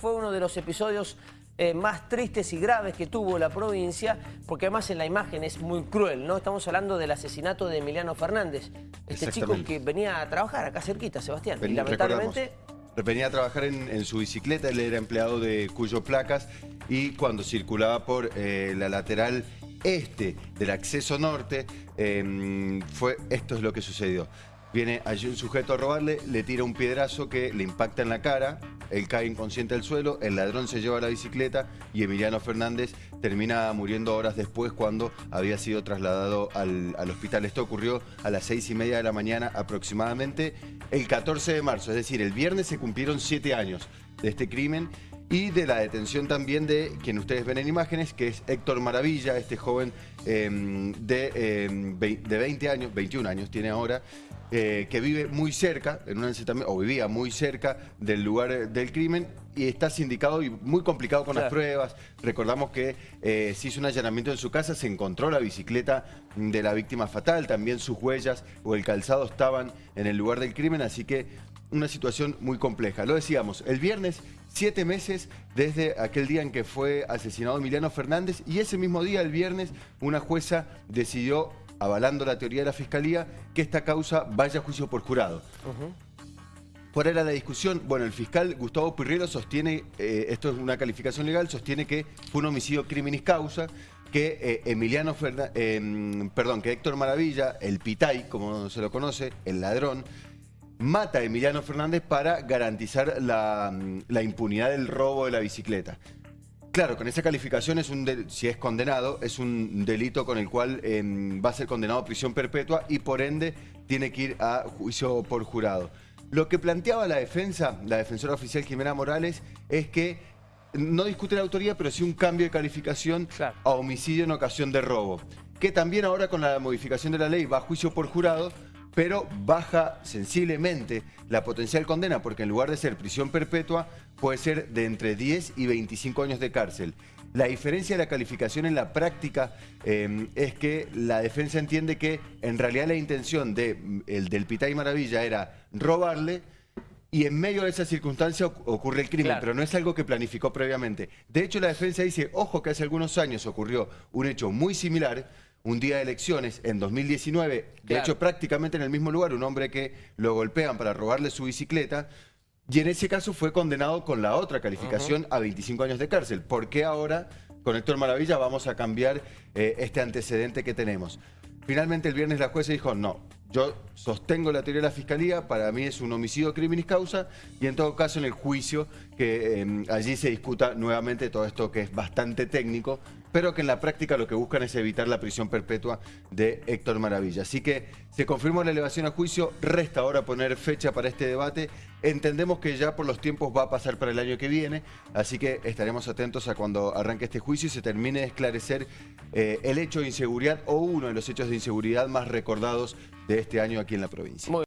Fue uno de los episodios eh, más tristes y graves que tuvo la provincia, porque además en la imagen es muy cruel, ¿no? Estamos hablando del asesinato de Emiliano Fernández, este chico que venía a trabajar acá cerquita, Sebastián, y lamentablemente... Venía a trabajar en, su bicicleta, él era empleado de Cuyo Placas y cuando circulaba por eh, la lateral este del acceso norte, em, fue esto es lo que sucedió. Viene allí un sujeto a robarle, le tira un piedrazo que le impacta en la cara, él cae inconsciente al suelo, el ladrón se lleva la bicicleta y Emiliano Fernández termina muriendo horas después cuando había sido trasladado al, hospital. Esto ocurrió a las seis y media de la mañana aproximadamente el 14 de marzo, es decir, el viernes se cumplieron siete años de este crimen y de la detención también de quien ustedes ven en imágenes, que es Héctor Maravilla, este joven em, de, em, de 20 años, 21 años tiene ahora, eh, que vive muy cerca, en una o vivía muy cerca del lugar del crimen y está sindicado y muy complicado con las pruebas. Recordamos que eh, se hizo un allanamiento en su casa, se encontró la bicicleta de la víctima fatal, también sus huellas o el calzado estaban en el lugar del crimen, así que una situación muy compleja. Lo decíamos, el viernes, siete meses desde aquel día en que fue asesinado Emiliano Fernández y ese mismo día, el viernes, una jueza decidió avalando la teoría de la Fiscalía, que esta causa vaya a juicio por jurado. ¿Cuál era la discusión? Bueno, el fiscal Gustavo Pirrero sostiene, eh, esto es una calificación legal, sostiene que fue un homicidio criminis causa, que eh, Emiliano em, perdón, que Héctor Maravilla, el pitay, como se lo conoce, el ladrón, mata a Emiliano Fernández para garantizar la, la impunidad del robo de la bicicleta. Claro, con esa calificación, es un si es condenado, es un delito con el cual em, va a ser condenado a prisión perpetua y por ende tiene que ir a juicio por jurado. Lo que planteaba la defensa, la defensora oficial Jimena Morales, es que no discute la autoría, pero sí un cambio de calificación a homicidio en ocasión de robo. Que también ahora con la modificación de la ley va a juicio por jurado, pero baja sensiblemente la potencial condena porque en lugar de ser prisión perpetua puede ser de entre 10 y 25 años de cárcel. La diferencia de la calificación en la práctica em, es que la defensa entiende que en realidad la intención de, el del Pitay Maravilla era robarle y en medio de esa circunstancia ocurre el crimen, pero no es algo que planificó previamente. De hecho, la defensa dice, ojo que hace algunos años ocurrió un hecho muy similar un día de elecciones en 2019, de hecho prácticamente en el mismo lugar, un hombre que lo golpean para robarle su bicicleta, y en ese caso fue condenado con la otra calificación a 25 años de cárcel. ¿Por qué ahora, con Héctor Maravilla, vamos a cambiar eh, este antecedente que tenemos? Finalmente el viernes la jueza dijo, no, yo sostengo la teoría de la Fiscalía, para mí es un homicidio criminis causa y en todo caso en el juicio que em, allí se discuta nuevamente todo esto que es bastante técnico, pero que en la práctica lo que buscan es evitar la prisión perpetua de Héctor Maravilla. Así que se confirmó la elevación a juicio, resta ahora poner fecha para este debate. Entendemos que ya por los tiempos va a pasar para el año que viene, así que estaremos atentos a cuando arranque este juicio y se termine de esclarecer eh, el hecho de inseguridad o uno de los hechos de inseguridad más recordados de este año aquí en la provincia.